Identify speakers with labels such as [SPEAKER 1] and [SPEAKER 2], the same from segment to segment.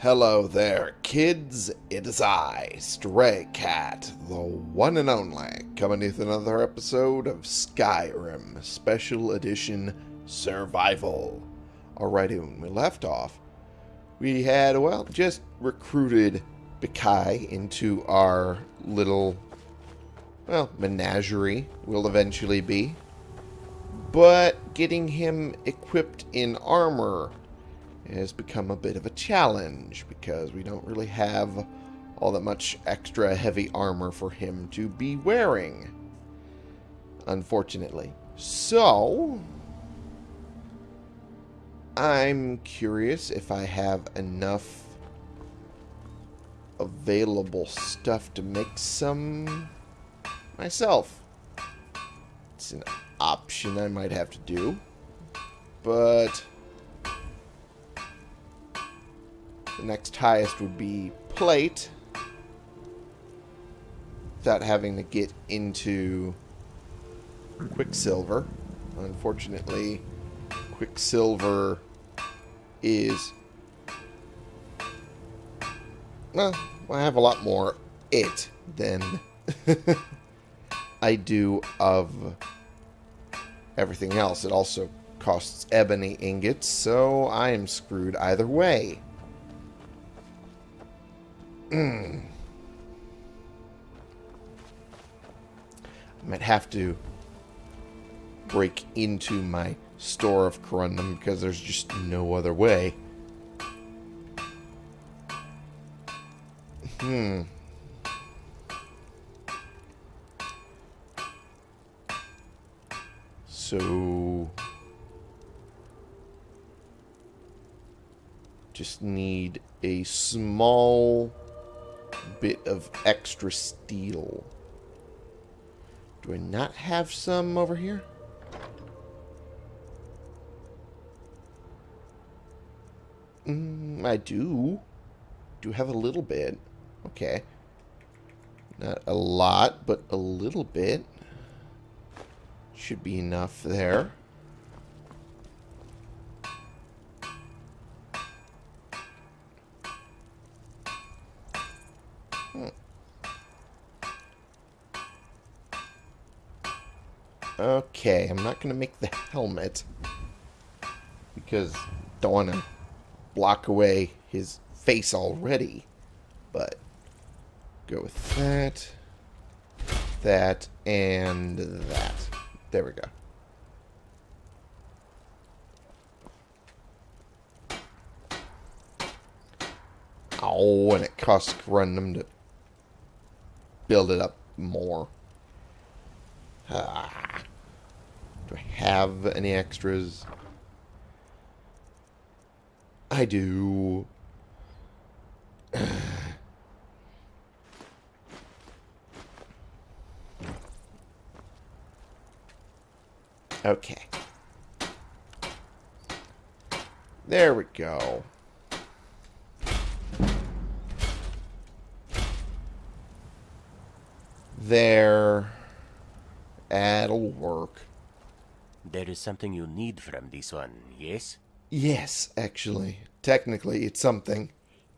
[SPEAKER 1] Hello there, kids. It is I, Stray Cat, the one and only, coming with another episode of Skyrim Special Edition Survival. Alrighty, when we left off, we had, well, just recruited Bikai into our little, well, menagerie, will eventually be. But getting him equipped in armor has become a bit of a challenge because we don't really have all that much extra heavy armor for him to be wearing. Unfortunately. So, I'm curious if I have enough available stuff to make some myself. It's an option I might have to do. But the next highest would be plate. Without having to get into Quicksilver. Unfortunately, Quicksilver is... Well, I have a lot more it than I do of everything else. It also costs ebony ingots, so I am screwed either way. I might have to break into my store of corundum because there's just no other way. Hmm. So... Just need a small bit of extra steel. Do I not have some over here? Mm, I do. Do have a little bit. Okay. Not a lot, but a little bit. Should be enough there. Okay, I'm not going to make the helmet because don't want to block away his face already. But go with that, that, and that. There we go. Oh, and it costs random to build it up more. Ah. Do I have any extras? I do. okay. There we go. There. That'll work.
[SPEAKER 2] There is something you need from this one, yes?
[SPEAKER 1] Yes, actually. Technically, it's something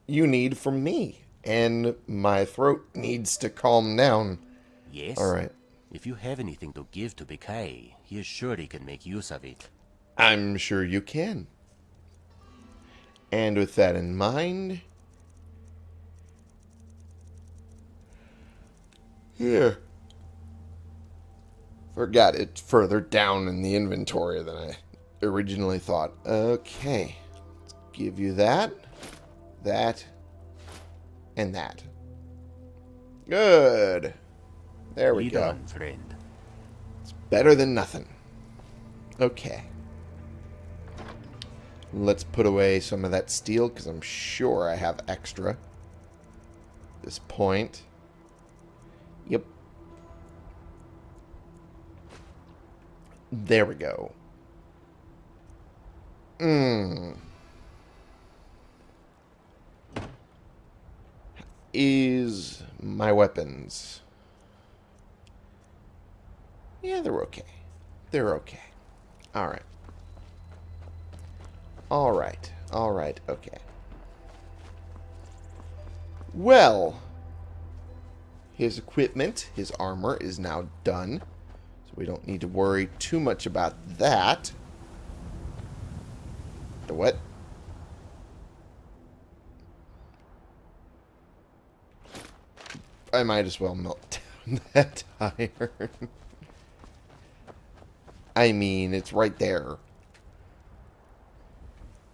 [SPEAKER 1] you need from me. And my throat needs to calm down.
[SPEAKER 2] Yes?
[SPEAKER 1] Alright.
[SPEAKER 2] If you have anything to give to Bikai, he is sure he can make use of it.
[SPEAKER 1] I'm sure you can. And with that in mind... Here. Forgot it further down in the inventory than I originally thought. Okay. Let's give you that, that, and that. Good. There we go.
[SPEAKER 2] friend.
[SPEAKER 1] It's better than nothing. Okay. Let's put away some of that steel, because I'm sure I have extra. This point. There we go. Mmm. Is my weapons. Yeah, they're okay. They're okay. Alright. Alright. Alright. Okay. Well, his equipment, his armor is now done. We don't need to worry too much about that. The what? I might as well melt down that iron. I mean, it's right there.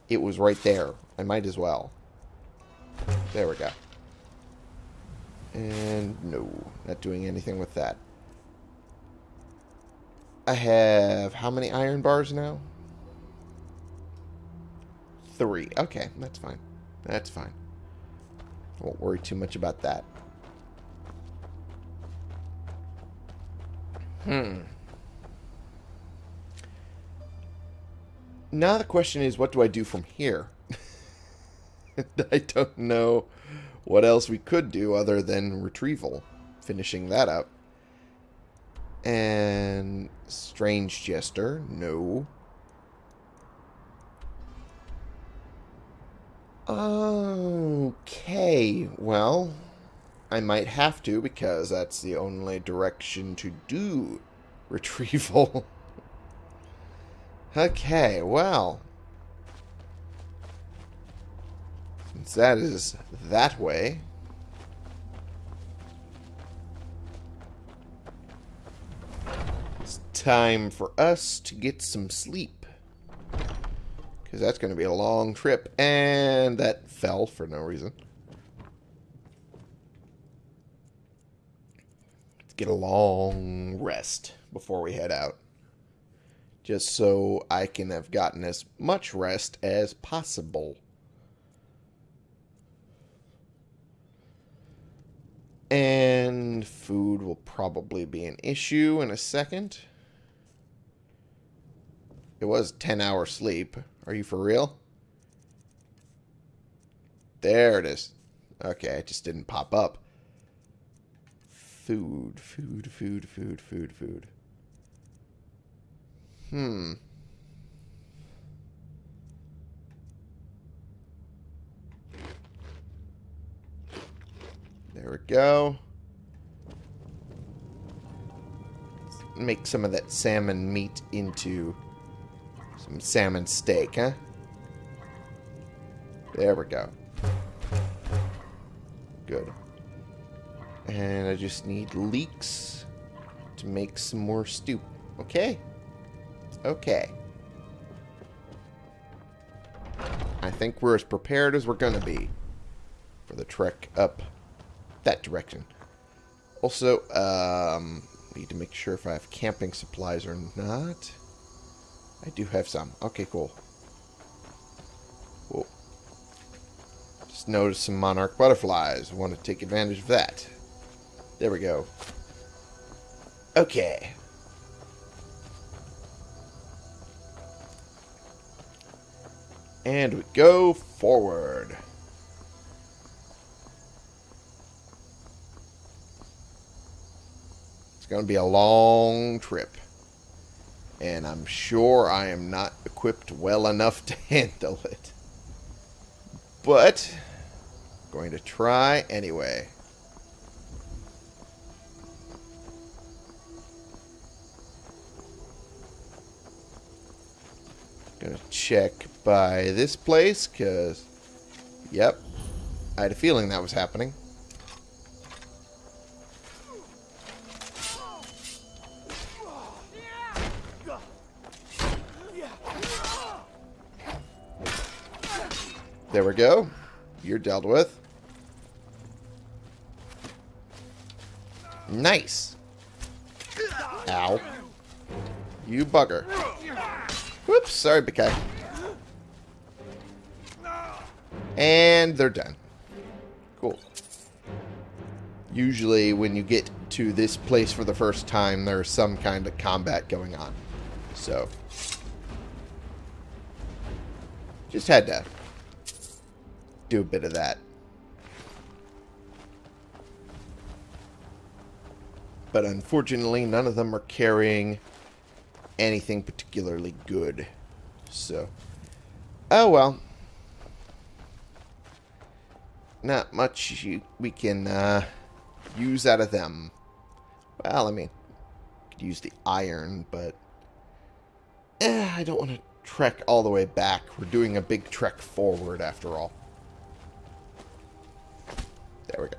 [SPEAKER 1] It was right there. I might as well. There we go. And no, not doing anything with that. I have how many iron bars now? Three. Okay, that's fine. That's fine. Won't worry too much about that. Hmm. Now the question is, what do I do from here? I don't know what else we could do other than retrieval. Finishing that up. And Strange Jester, no. Okay, well, I might have to because that's the only direction to do retrieval. okay, well. Since that is that way. It's time for us to get some sleep. Because that's going to be a long trip. And that fell for no reason. Let's get a long rest before we head out. Just so I can have gotten as much rest as possible. And food will probably be an issue in a second. It was 10 hour sleep. Are you for real? There it is. Okay, it just didn't pop up. Food, food, food, food, food, food. Hmm. There we go. Let's make some of that salmon meat into some salmon steak, huh? There we go. Good. And I just need leeks to make some more stew. Okay. Okay. I think we're as prepared as we're going to be for the trek up that direction. Also, um, need to make sure if I have camping supplies or not. I do have some. Okay, cool. Whoa. Just noticed some monarch butterflies. Want to take advantage of that. There we go. Okay. And we go forward. It's going to be a long trip. And I'm sure I am not equipped well enough to handle it. But, going to try anyway. Gonna check by this place, because, yep, I had a feeling that was happening. There we go. You're dealt with. Nice. Ow. You bugger. Whoops, sorry, Bikai. And they're done. Cool. Usually when you get to this place for the first time, there's some kind of combat going on. So, just had to do a bit of that. But unfortunately, none of them are carrying anything particularly good. So, oh well. not much we can uh, use out of them. Well, I mean, could use the iron, but eh, I don't want to trek all the way back. We're doing a big trek forward after all. There we go.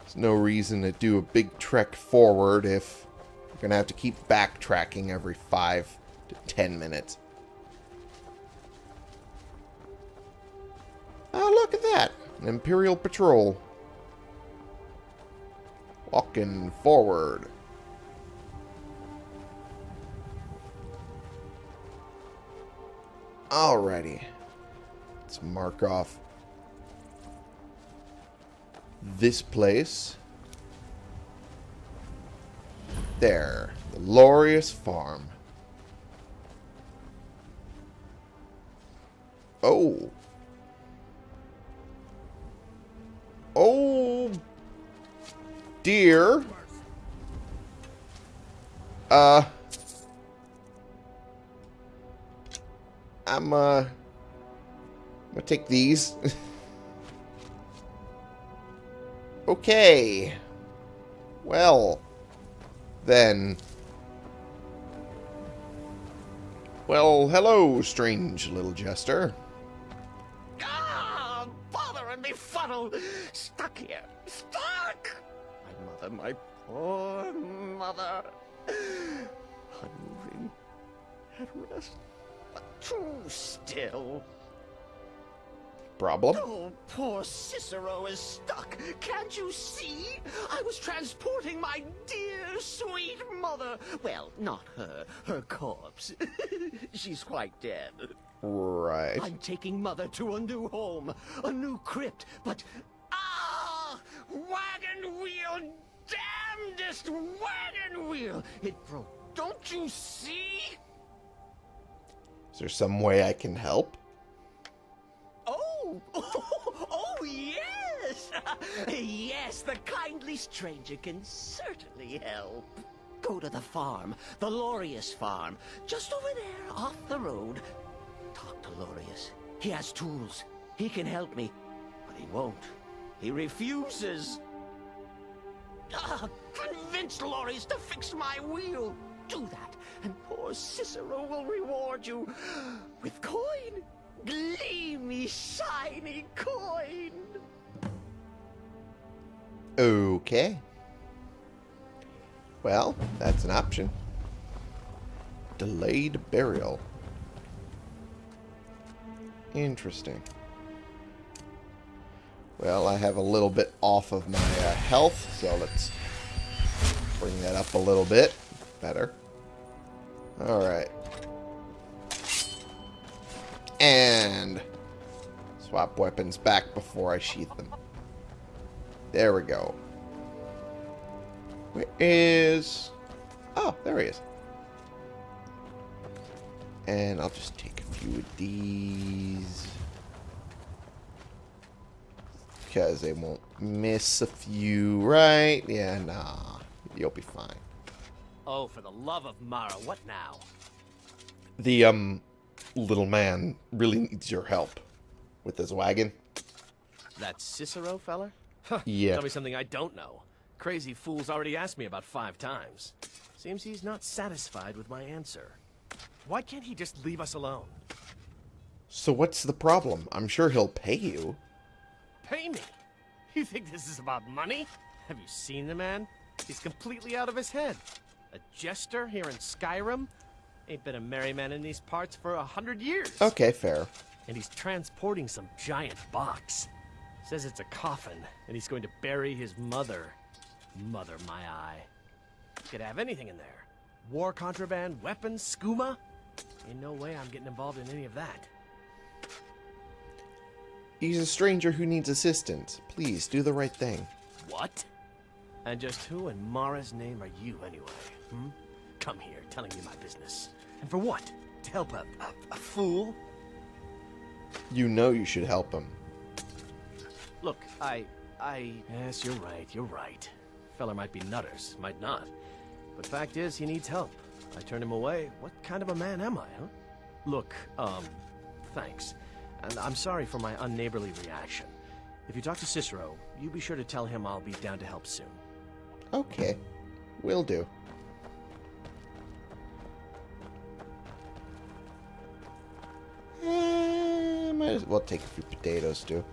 [SPEAKER 1] There's no reason to do a big trek forward if we're going to have to keep backtracking every five to ten minutes. Oh, look at that. An Imperial Patrol. Walking forward. Alrighty. Let's mark off this place. There. The Loreius Farm. Oh. Oh. Dear. Uh. I'm, uh... I'm gonna take these. okay. Well. Then. Well, hello, strange little jester.
[SPEAKER 3] Ah, bother and befuddle! Stuck here, stuck! My mother, my poor mother. Unmoving, at rest, but too still.
[SPEAKER 1] Problem?
[SPEAKER 3] Oh, poor Cicero is stuck. Can't you see? I was transporting my dear, sweet mother. Well, not her, her corpse. She's quite dead.
[SPEAKER 1] Right.
[SPEAKER 3] I'm taking Mother to a new home, a new crypt, but... Ah! Wagon wheel! Damnedest wagon wheel! It broke. Don't you see?
[SPEAKER 1] Is there some way I can help?
[SPEAKER 3] Oh! Oh, yes! yes, the kindly stranger can certainly help. Go to the farm, the Loreius farm, just over there, off the road. Talk to Loreius. He has tools. He can help me. But he won't. He refuses. Ah, convince Loreius to fix my wheel. Do that, and poor Cicero will reward you with coin. Gleamy, shiny coin.
[SPEAKER 1] Okay. Well, that's an option. Delayed burial. Interesting. Well, I have a little bit off of my uh, health, so let's bring that up a little bit. Better. Alright. And swap weapons back before I sheath them. There we go. Where is... Oh, there he is. And I'll just take a few of these. Because they won't miss a few, right? Yeah, nah. You'll be fine.
[SPEAKER 4] Oh, for the love of Mara, what now?
[SPEAKER 1] The, um, little man really needs your help with this wagon.
[SPEAKER 4] That Cicero feller?
[SPEAKER 1] Yeah.
[SPEAKER 4] Tell me something I don't know. Crazy fool's already asked me about five times. Seems he's not satisfied with my answer. Why can't he just leave us alone?
[SPEAKER 1] So what's the problem? I'm sure he'll pay you.
[SPEAKER 4] Pay me? You think this is about money? Have you seen the man? He's completely out of his head. A jester here in Skyrim? Ain't been a merry man in these parts for a hundred years.
[SPEAKER 1] Okay, fair.
[SPEAKER 4] And he's transporting some giant box. Says it's a coffin, and he's going to bury his mother. Mother, my eye. Could have anything in there. War contraband, weapons, skooma. In no way I'm getting involved in any of that.
[SPEAKER 1] He's a stranger who needs assistance. Please, do the right thing.
[SPEAKER 4] What? And just who in Mara's name are you, anyway? Hmm? Come here, telling me my business. And for what? To help a, a, a fool?
[SPEAKER 1] You know you should help him.
[SPEAKER 4] Look, I... I... Yes, you're right, you're right. Feller might be nutters, might not. But fact is, he needs help. I turn him away. What kind of a man am I, huh? Look, um, thanks. And I'm sorry for my unneighborly reaction. If you talk to Cicero, you be sure to tell him I'll be down to help soon.
[SPEAKER 1] Okay. Will do. As well take a few potatoes too.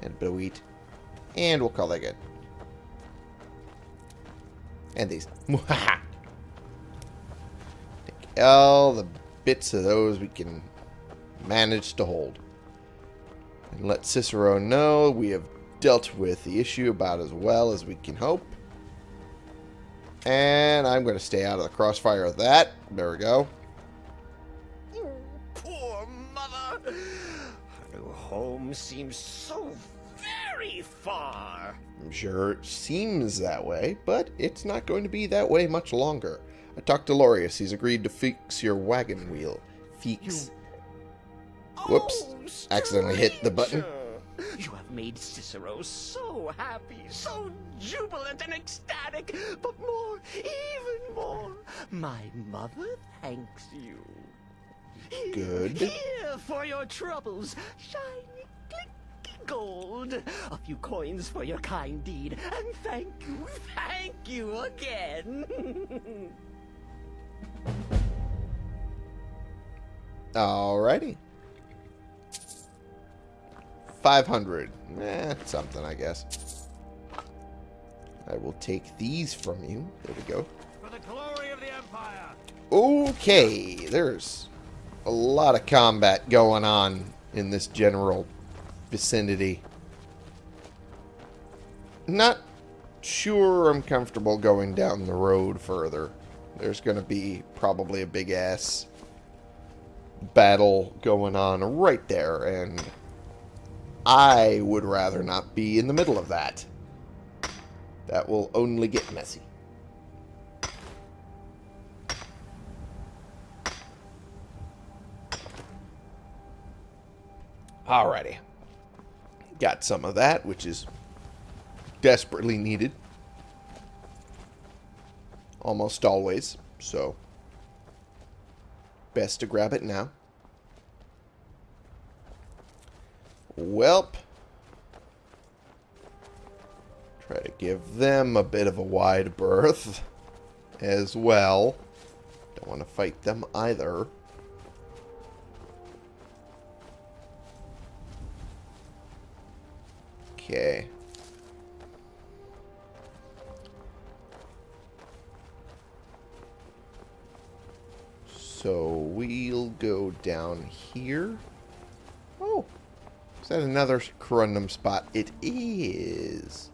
[SPEAKER 1] And a bit of wheat. And we'll call that good. And these. take all the bits of those we can manage to hold. And let Cicero know we have dealt with the issue about as well as we can hope. And I'm going to stay out of the crossfire of that. There we go.
[SPEAKER 3] Home seems so very far.
[SPEAKER 1] I'm sure it seems that way, but it's not going to be that way much longer. I talked to Loreius. He's agreed to fix your wagon wheel. Fix. Whoops.
[SPEAKER 3] Oh,
[SPEAKER 1] Accidentally hit the button.
[SPEAKER 3] You have made Cicero so happy, so jubilant and ecstatic, but more, even more, my mother thanks you. Here,
[SPEAKER 1] Good.
[SPEAKER 3] Here for your troubles, shiny, clicky gold. A few coins for your kind deed, and thank you, thank you again.
[SPEAKER 1] Alrighty. 500. Eh, something, I guess. I will take these from you. There we go.
[SPEAKER 4] For the glory of the Empire!
[SPEAKER 1] Okay, there's a lot of combat going on in this general vicinity. Not sure I'm comfortable going down the road further. There's going to be probably a big ass battle going on right there, and I would rather not be in the middle of that. That will only get messy. Alrighty. Got some of that, which is desperately needed. Almost always, so best to grab it now. Welp. Try to give them a bit of a wide berth as well. Don't want to fight them either. Okay. So we'll go down here. Oh, is that another corundum spot? It is.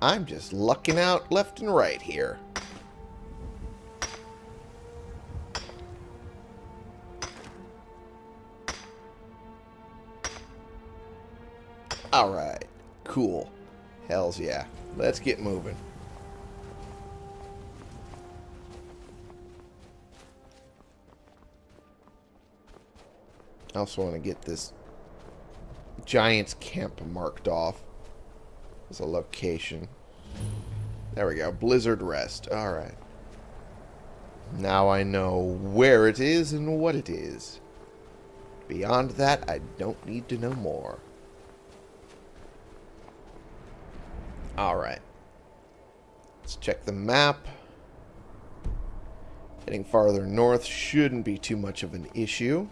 [SPEAKER 1] I'm just lucking out left and right here. Alright. Cool. Hells yeah. Let's get moving. I also want to get this Giant's Camp marked off as a location. There we go. Blizzard Rest. Alright. Now I know where it is and what it is. Beyond that, I don't need to know more. Alright. Let's check the map. Heading farther north shouldn't be too much of an issue.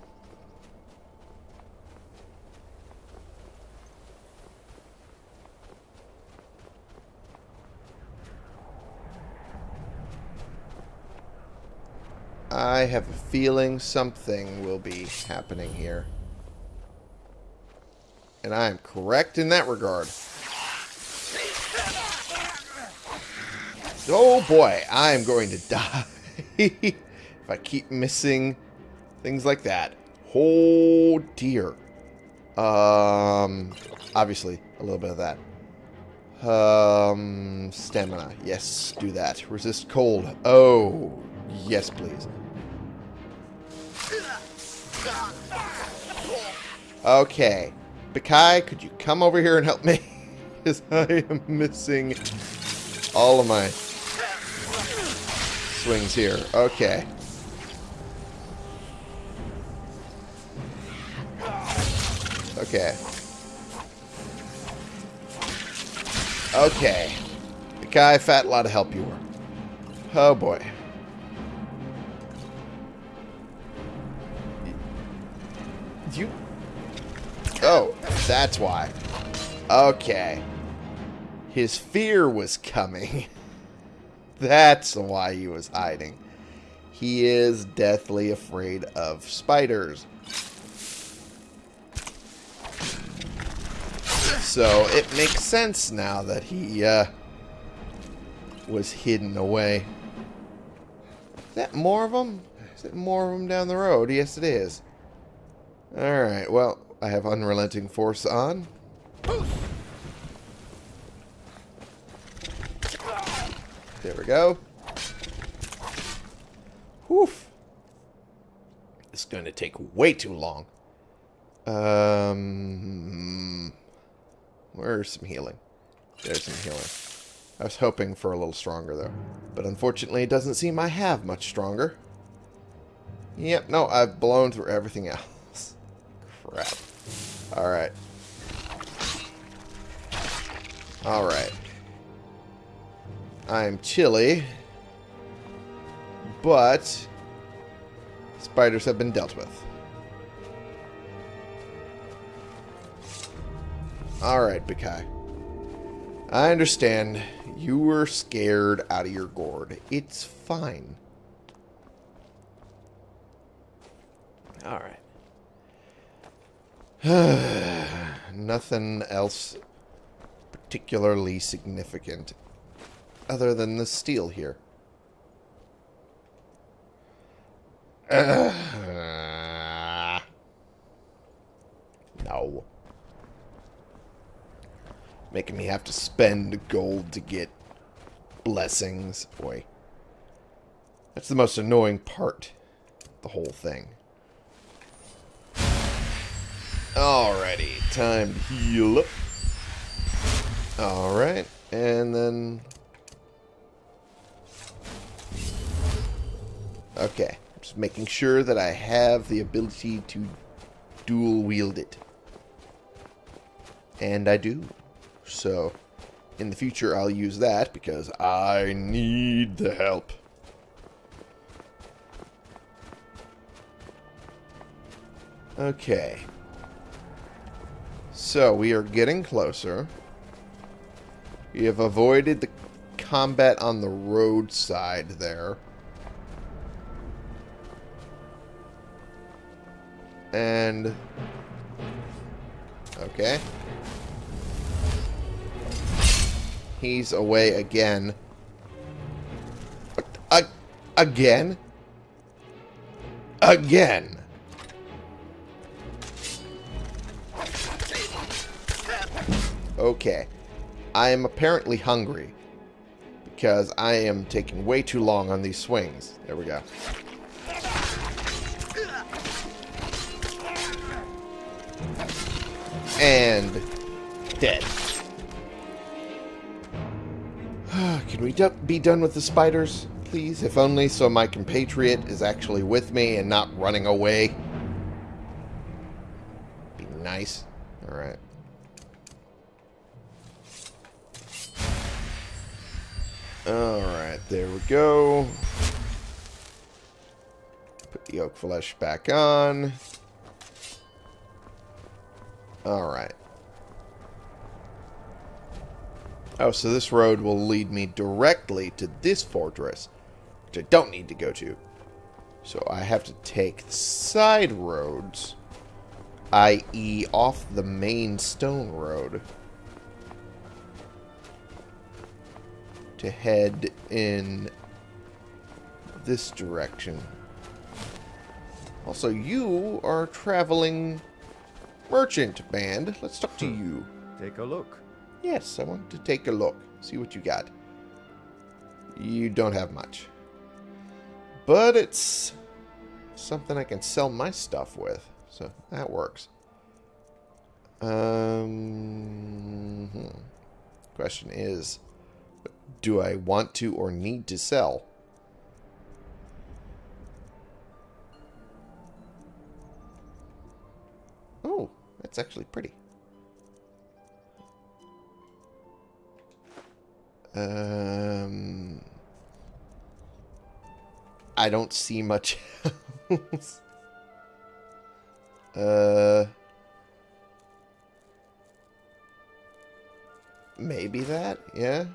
[SPEAKER 1] I have a feeling something will be happening here. And I am correct in that regard. Oh boy, I am going to die if I keep missing things like that. Oh dear. Um, obviously, a little bit of that. Um, stamina. Yes, do that. Resist cold. Oh, yes, please. Okay. Bakai, could you come over here and help me? Because I am missing all of my swings here. Okay. Okay. Okay. The guy, fat lot of help you were. Oh boy. You. Oh, that's why. Okay. His fear was coming. That's why he was hiding. He is deathly afraid of spiders. So it makes sense now that he uh, was hidden away. Is that more of them? Is it more of them down the road? Yes, it is. Alright, well, I have Unrelenting Force on. There we go. Whew. It's going to take way too long. Um, where's some healing? There's some healing. I was hoping for a little stronger, though. But unfortunately, it doesn't seem I have much stronger. Yep, no, I've blown through everything else. Crap. Alright. Alright. I'm chilly. But... Spiders have been dealt with. Alright, Bikai. I understand. You were scared out of your gourd. It's fine. Alright. Nothing else particularly significant other than the steel here. Uh, no. Making me have to spend gold to get blessings. Boy. That's the most annoying part. The whole thing. Alrighty. Time to heal up. Alright. And then... Okay. Just making sure that I have the ability to dual wield it. And I do. So, in the future, I'll use that because I need the help. Okay. So, we are getting closer. We have avoided the combat on the roadside there. And... Okay. He's away again. Again? Again? Okay. I am apparently hungry. Because I am taking way too long on these swings. There we go. And dead. Can we be done with the spiders, please? If only so my compatriot is actually with me and not running away. Be nice. Alright. Alright, there we go. Put the oak flesh back on. Alright. Oh, so this road will lead me directly to this fortress, which I don't need to go to. So I have to take side roads, i.e. off the main stone road, to head in this direction. Also, you are traveling merchant band. Let's talk to you.
[SPEAKER 5] Take a look.
[SPEAKER 1] Yes, I want to take a look. See what you got. You don't have much. But it's something I can sell my stuff with. So that works. Um, hmm. Question is, do I want to or need to sell? It's actually pretty. Um, I don't see much else. Uh, maybe that, yeah.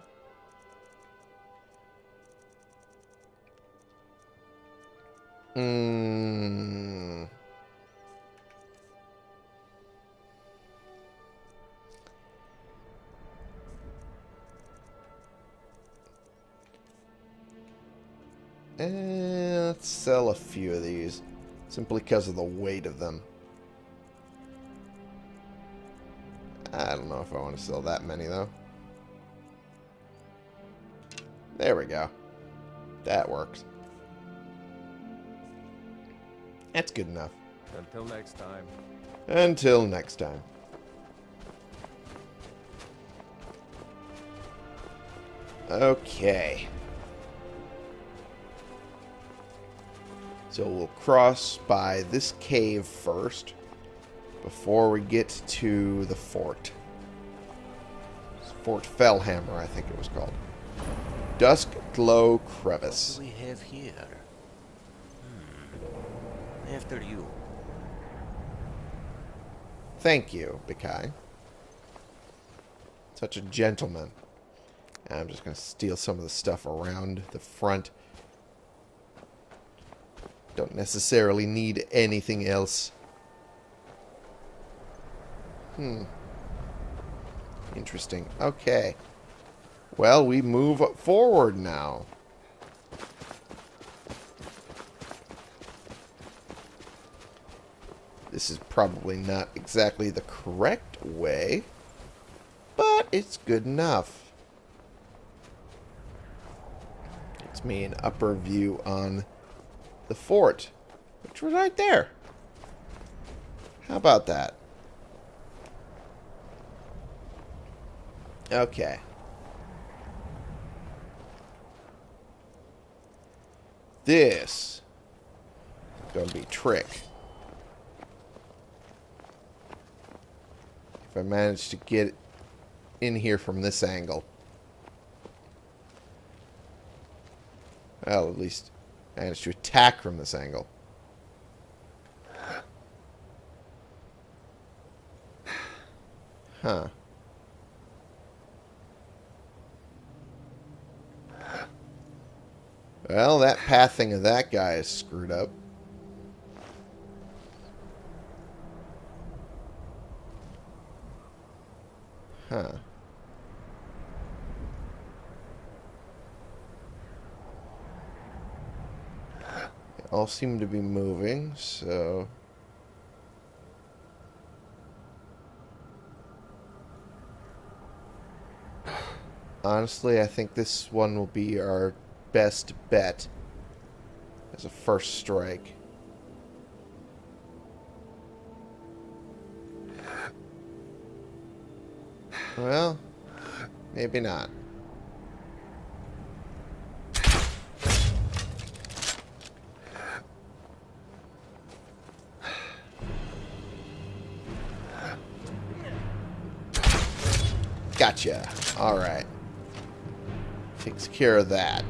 [SPEAKER 1] Hmm. Eh, let's sell a few of these. Simply because of the weight of them. I don't know if I want to sell that many, though. There we go. That works. That's good enough.
[SPEAKER 4] Until next time.
[SPEAKER 1] Until next time. Okay. So we'll cross by this cave first before we get to the fort. Fort Fellhammer, I think it was called. Dusk Glow Crevice.
[SPEAKER 2] What do we have here? Hmm. After you.
[SPEAKER 1] Thank you, Bikai. Such a gentleman. I'm just going to steal some of the stuff around the front. Don't necessarily need anything else. Hmm. Interesting. Okay. Well, we move forward now. This is probably not exactly the correct way, but it's good enough. It's me an upper view on the fort, which was right there. How about that? Okay. This is going to be trick. If I manage to get in here from this angle. Well, at least manage to attack from this angle. Huh. Well, that pathing of that guy is screwed up. Huh. They all seem to be moving, so... Honestly, I think this one will be our best bet as a first strike. Well, maybe not. Gotcha. Alright. Takes care of that.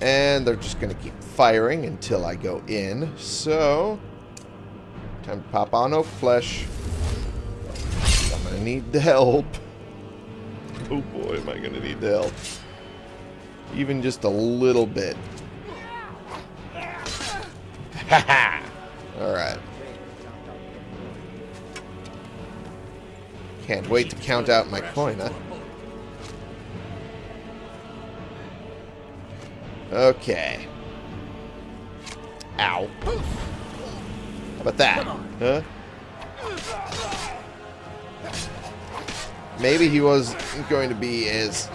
[SPEAKER 1] And they're just going to keep firing until I go in. So, time to pop on Oak Flesh. I'm going to need the help. Oh boy, am I going to need the help. Even just a little bit. Haha! Alright. Can't wait to count out my coin, huh? Okay. Ow. How about that? Huh? Maybe he was going to be as...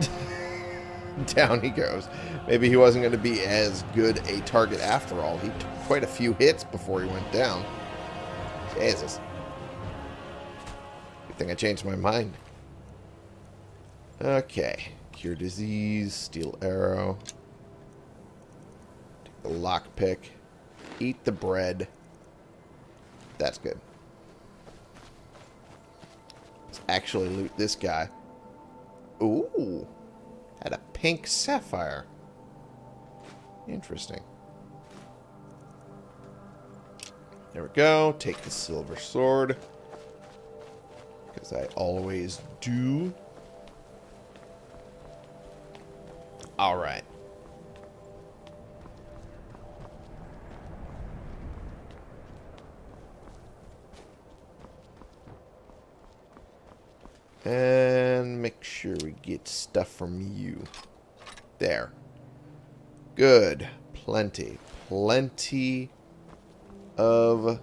[SPEAKER 1] Down he goes. Maybe he wasn't going to be as good a target after all. He took quite a few hits before he went down. Jesus. Thing I changed my mind. Okay. Cure disease, steel arrow. Take the lockpick. Eat the bread. That's good. Let's actually loot this guy. Ooh. Had a pink sapphire. Interesting. There we go. Take the silver sword. Because I always do. Alright. And make sure we get stuff from you. There. Good. Plenty. Plenty of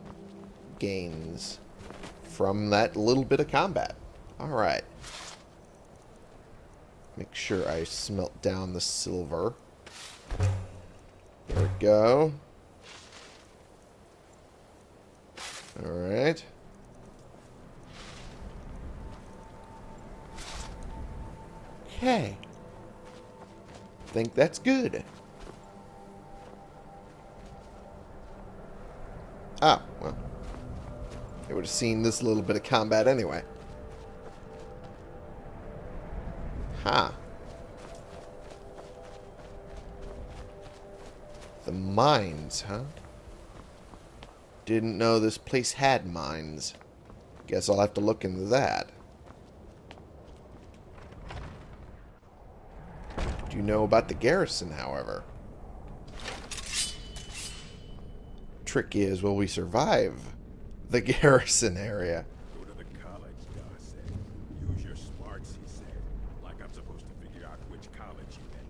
[SPEAKER 1] gains from that little bit of combat. Alright. Make sure I smelt down the silver. There we go. Alright. Okay. Think that's good. Ah, I would have seen this little bit of combat anyway. Ha. Huh. The mines, huh? Didn't know this place had mines. Guess I'll have to look into that. Do you know about the garrison, however? Trick is, will we survive the garrison area?
[SPEAKER 5] Go to the college, Gar said. Use your smarts, he said. Like I'm supposed to figure out which college you went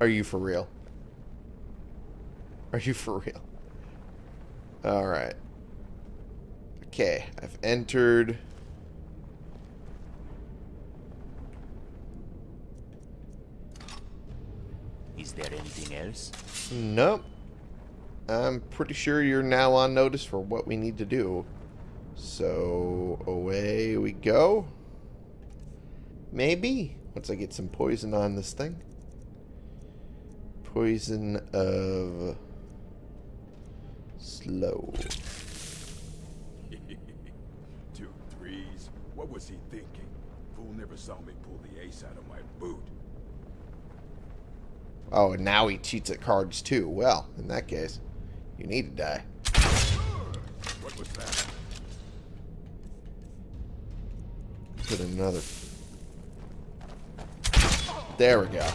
[SPEAKER 1] Are you for real? Are you for real? Alright. Okay, I've entered...
[SPEAKER 2] Is there anything else?
[SPEAKER 1] Nope. I'm pretty sure you're now on notice for what we need to do. So, away we go. Maybe. Once I get some poison on this thing. Poison of... Slow.
[SPEAKER 5] Two threes? What was he thinking? Fool never saw me pull the ace out of my boot.
[SPEAKER 1] Oh, and now he cheats at cards too. Well, in that case, you need to die.
[SPEAKER 5] What was that?
[SPEAKER 1] Put another... There we go.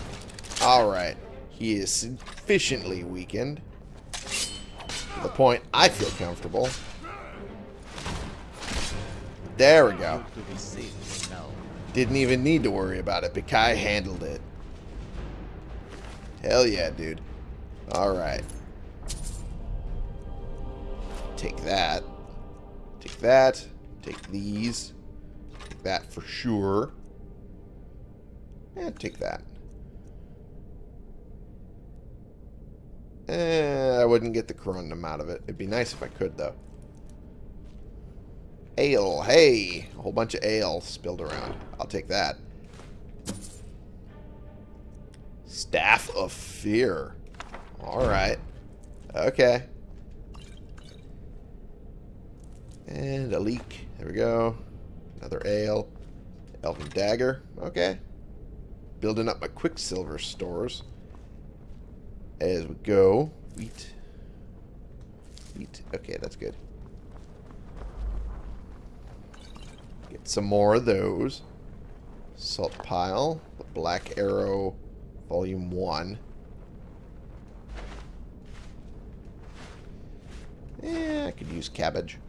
[SPEAKER 1] Alright. He is sufficiently weakened. To the point I feel comfortable. There we go.
[SPEAKER 2] To be safe now.
[SPEAKER 1] Didn't even need to worry about it. Bikai handled it. Hell yeah, dude. Alright. Take that. Take that. Take these. Take that for sure. And take that. Eh, I wouldn't get the corundum out of it. It'd be nice if I could, though. Ale. Hey! A whole bunch of ale spilled around. I'll take that. Staff of Fear. Alright. Okay. And a leak. There we go. Another ale. Elven Dagger. Okay. Building up my Quicksilver stores. As we go. Wheat. Wheat. Okay, that's good. Get some more of those. Salt pile. The Black Arrow Volume 1. Eh, I could use cabbage.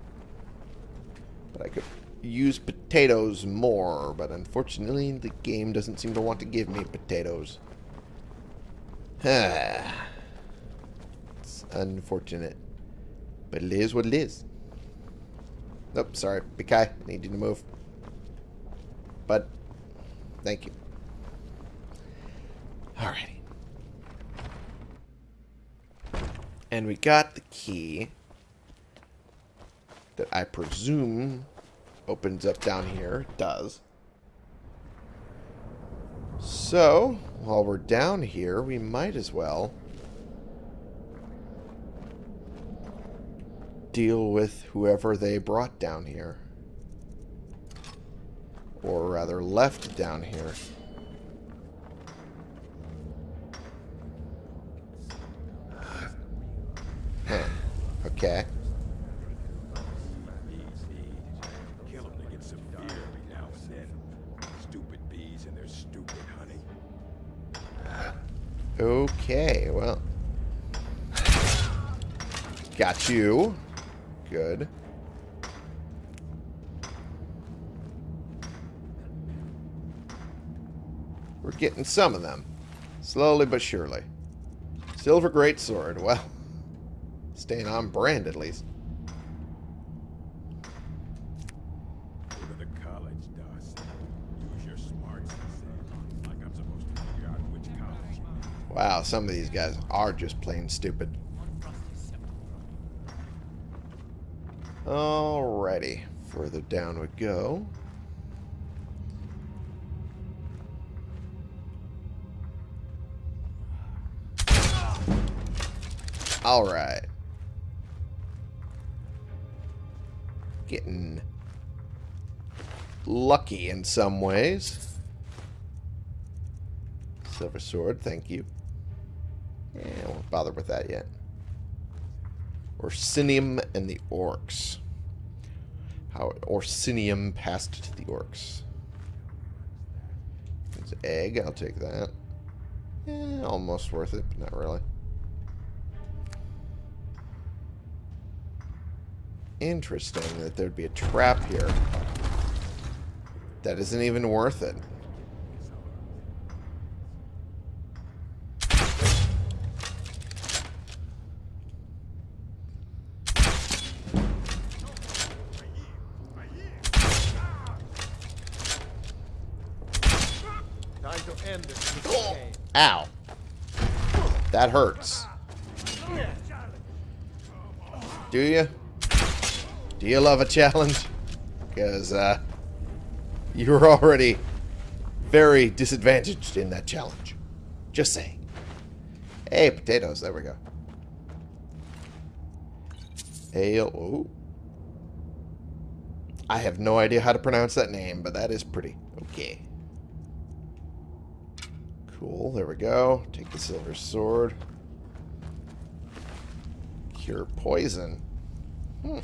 [SPEAKER 1] But I could use potatoes more, but unfortunately the game doesn't seem to want to give me potatoes. it's unfortunate. But it is what it is. Nope, sorry. Bikai, I need you to move. But, thank you. Alrighty. And we got the key that I presume opens up down here. It does. So, while we're down here, we might as well deal with whoever they brought down here. Or rather, left down here. Huh. Okay.
[SPEAKER 5] Bees need. Kill them to get some beer every now and then. Stupid bees and their stupid honey.
[SPEAKER 1] Okay, well. Got you. Good. We're getting some of them. Slowly but surely. Silver Greatsword, well. Staying on brand at least.
[SPEAKER 5] Go to the college, Darcy. Use your smarts, he said. Like I'm supposed to figure out which college you need.
[SPEAKER 1] Wow, some of these guys are just plain stupid. Alrighty. Further down we go. Alright. Getting lucky in some ways. Silver sword, thank you. Yeah, won't bother with that yet. Orsinium and the orcs. How Orsinium passed to the orcs. It's egg, I'll take that. Eh, almost worth it, but not really. Interesting that there'd be a trap here. That isn't even worth it.
[SPEAKER 4] Time to end this game.
[SPEAKER 1] Ow. That hurts. Do you? Do you love a challenge? Because, uh, you're already very disadvantaged in that challenge. Just saying. Hey, potatoes. There we go. Ale. Ooh. I have no idea how to pronounce that name, but that is pretty. Okay. Cool, there we go. Take the silver sword. Cure poison. Hmm.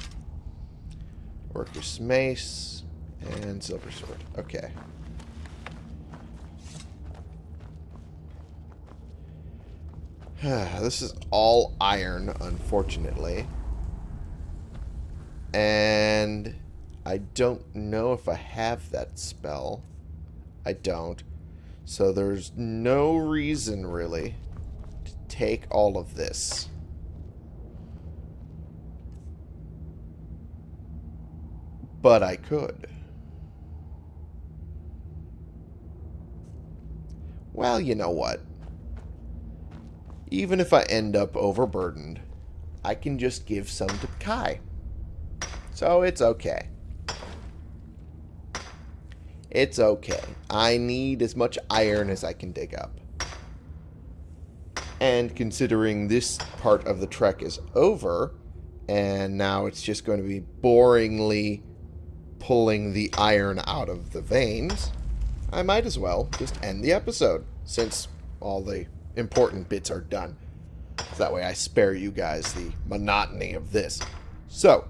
[SPEAKER 1] Orcish mace and silver sword. Okay. this is all iron, unfortunately. And I don't know if I have that spell. I don't. So there's no reason, really, to take all of this. But I could. Well, you know what? Even if I end up overburdened, I can just give some to Kai. So it's okay. It's okay. I need as much iron as I can dig up. And considering this part of the trek is over, and now it's just going to be boringly pulling the iron out of the veins, I might as well just end the episode, since all the important bits are done. So that way I spare you guys the monotony of this. So,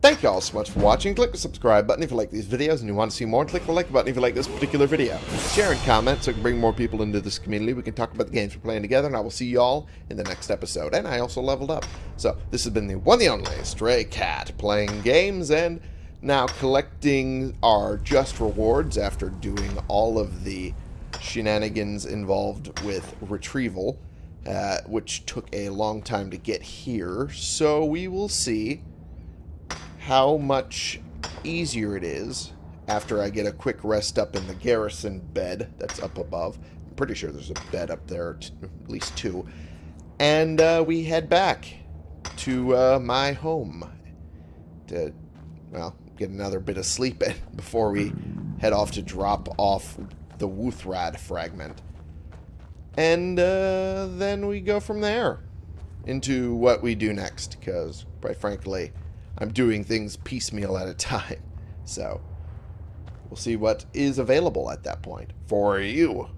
[SPEAKER 1] Thank you all so much for watching. Click the subscribe button if you like these videos and you want to see more. Click the like button if you like this particular video. Share and comment so we can bring more people into this community. We can talk about the games we're playing together. And I will see you all in the next episode. And I also leveled up. So this has been the one and only Stray Cat playing games and now collecting our just rewards after doing all of the shenanigans involved with retrieval. Uh, which took a long time to get here. So we will see how much easier it is after I get a quick rest up in the garrison bed that's up above. I'm pretty sure there's a bed up there, at least two. And uh, we head back to uh, my home to, well, get another bit of sleep in before we head off to drop off the Wuuthrad fragment. And uh, then we go from there into what we do next, because, quite frankly, I'm doing things piecemeal at a time. So we'll see what is available at that point for you.